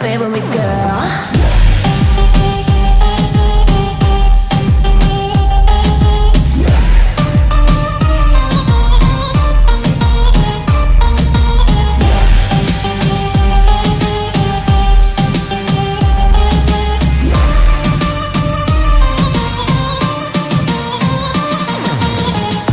favorite girl.